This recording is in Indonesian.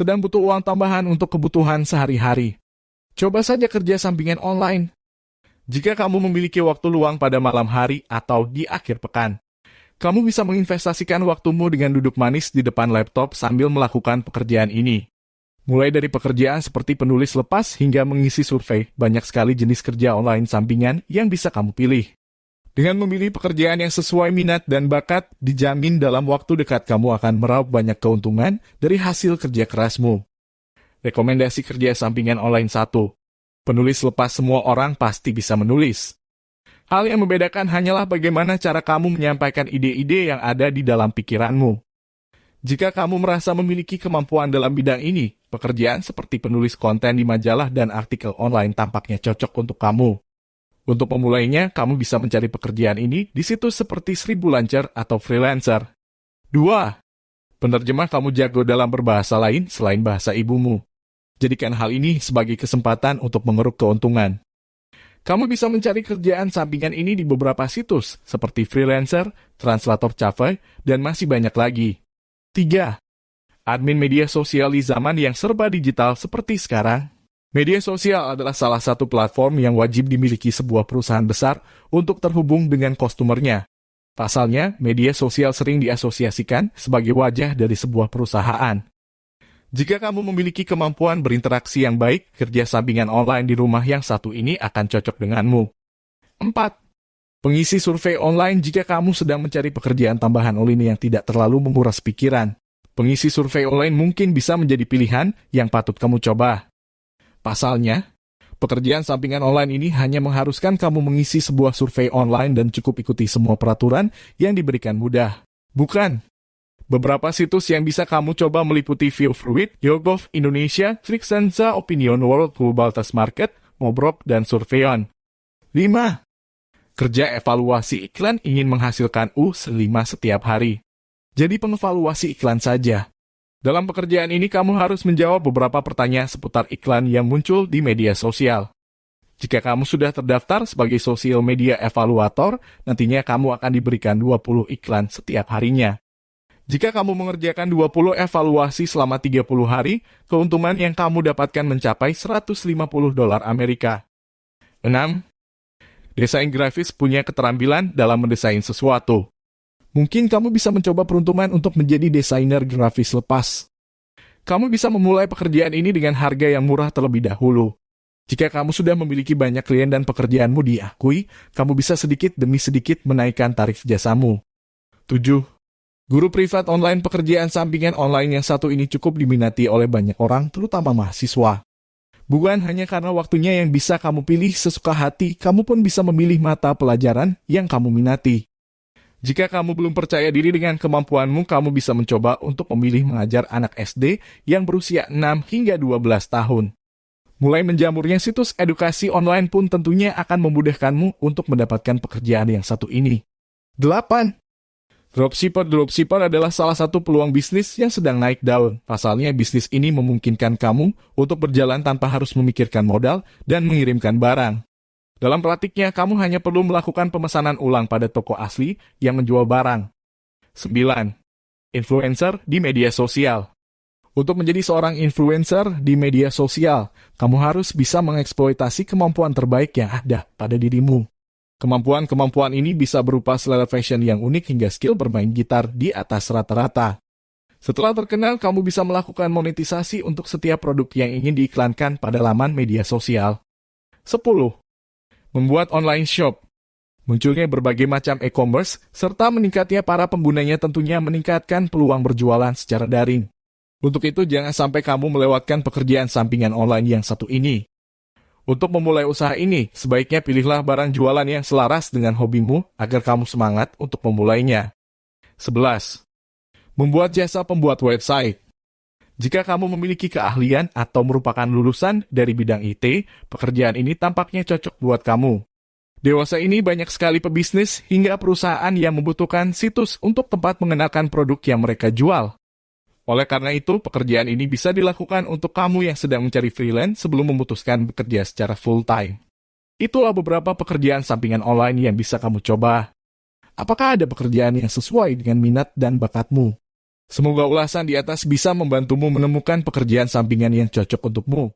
sedang butuh uang tambahan untuk kebutuhan sehari-hari. Coba saja kerja sampingan online. Jika kamu memiliki waktu luang pada malam hari atau di akhir pekan, kamu bisa menginvestasikan waktumu dengan duduk manis di depan laptop sambil melakukan pekerjaan ini. Mulai dari pekerjaan seperti penulis lepas hingga mengisi survei, banyak sekali jenis kerja online sampingan yang bisa kamu pilih. Dengan memilih pekerjaan yang sesuai minat dan bakat, dijamin dalam waktu dekat kamu akan meraup banyak keuntungan dari hasil kerja kerasmu. Rekomendasi kerja sampingan online 1. Penulis lepas semua orang pasti bisa menulis. Hal yang membedakan hanyalah bagaimana cara kamu menyampaikan ide-ide yang ada di dalam pikiranmu. Jika kamu merasa memiliki kemampuan dalam bidang ini, pekerjaan seperti penulis konten di majalah dan artikel online tampaknya cocok untuk kamu. Untuk pemulainya, kamu bisa mencari pekerjaan ini di situs seperti Seribu Lancer atau Freelancer. 2. Penerjemah kamu jago dalam berbahasa lain selain bahasa ibumu. Jadikan hal ini sebagai kesempatan untuk mengeruk keuntungan. Kamu bisa mencari kerjaan sampingan ini di beberapa situs seperti Freelancer, Translator Cafe, dan masih banyak lagi. 3. Admin media sosial di zaman yang serba digital seperti sekarang Media sosial adalah salah satu platform yang wajib dimiliki sebuah perusahaan besar untuk terhubung dengan customer-nya. Pasalnya, media sosial sering diasosiasikan sebagai wajah dari sebuah perusahaan. Jika kamu memiliki kemampuan berinteraksi yang baik, kerja sampingan online di rumah yang satu ini akan cocok denganmu. 4. Pengisi survei online jika kamu sedang mencari pekerjaan tambahan online yang tidak terlalu menguras pikiran. Pengisi survei online mungkin bisa menjadi pilihan yang patut kamu coba. Pasalnya, pekerjaan sampingan online ini hanya mengharuskan kamu mengisi sebuah survei online dan cukup ikuti semua peraturan yang diberikan mudah. Bukan. Beberapa situs yang bisa kamu coba meliputi Fruit, YoGov Indonesia, Trixenza Opinion World Global Test Market, Mobrok, dan Surveyon. 5. Kerja evaluasi iklan ingin menghasilkan U5 setiap hari. Jadi pengevaluasi iklan saja. Dalam pekerjaan ini, kamu harus menjawab beberapa pertanyaan seputar iklan yang muncul di media sosial. Jika kamu sudah terdaftar sebagai sosial media evaluator, nantinya kamu akan diberikan 20 iklan setiap harinya. Jika kamu mengerjakan 20 evaluasi selama 30 hari, keuntungan yang kamu dapatkan mencapai 150 dolar Amerika. 6. Desain grafis punya keterampilan dalam mendesain sesuatu. Mungkin kamu bisa mencoba peruntungan untuk menjadi desainer grafis lepas. Kamu bisa memulai pekerjaan ini dengan harga yang murah terlebih dahulu. Jika kamu sudah memiliki banyak klien dan pekerjaanmu diakui, kamu bisa sedikit demi sedikit menaikkan tarif jasamu. 7. Guru privat online pekerjaan sampingan online yang satu ini cukup diminati oleh banyak orang, terutama mahasiswa. Bukan hanya karena waktunya yang bisa kamu pilih sesuka hati, kamu pun bisa memilih mata pelajaran yang kamu minati. Jika kamu belum percaya diri dengan kemampuanmu, kamu bisa mencoba untuk memilih mengajar anak SD yang berusia 6 hingga 12 tahun. Mulai menjamurnya situs edukasi online pun tentunya akan memudahkanmu untuk mendapatkan pekerjaan yang satu ini. 8. Dropshipper-dropshipper adalah salah satu peluang bisnis yang sedang naik daun. Pasalnya, bisnis ini memungkinkan kamu untuk berjalan tanpa harus memikirkan modal dan mengirimkan barang. Dalam praktiknya, kamu hanya perlu melakukan pemesanan ulang pada toko asli yang menjual barang. 9. Influencer di media sosial. Untuk menjadi seorang influencer di media sosial, kamu harus bisa mengeksploitasi kemampuan terbaik yang ada pada dirimu. Kemampuan-kemampuan ini bisa berupa selera fashion yang unik hingga skill bermain gitar di atas rata-rata. Setelah terkenal, kamu bisa melakukan monetisasi untuk setiap produk yang ingin diiklankan pada laman media sosial. 10 membuat online shop. Munculnya berbagai macam e-commerce, serta meningkatnya para penggunanya tentunya meningkatkan peluang berjualan secara daring. Untuk itu, jangan sampai kamu melewatkan pekerjaan sampingan online yang satu ini. Untuk memulai usaha ini, sebaiknya pilihlah barang jualan yang selaras dengan hobimu agar kamu semangat untuk memulainya. 11. Membuat jasa pembuat website. Jika kamu memiliki keahlian atau merupakan lulusan dari bidang IT, pekerjaan ini tampaknya cocok buat kamu. Dewasa ini banyak sekali pebisnis hingga perusahaan yang membutuhkan situs untuk tempat mengenalkan produk yang mereka jual. Oleh karena itu, pekerjaan ini bisa dilakukan untuk kamu yang sedang mencari freelance sebelum memutuskan bekerja secara full-time. Itulah beberapa pekerjaan sampingan online yang bisa kamu coba. Apakah ada pekerjaan yang sesuai dengan minat dan bakatmu? Semoga ulasan di atas bisa membantumu menemukan pekerjaan sampingan yang cocok untukmu.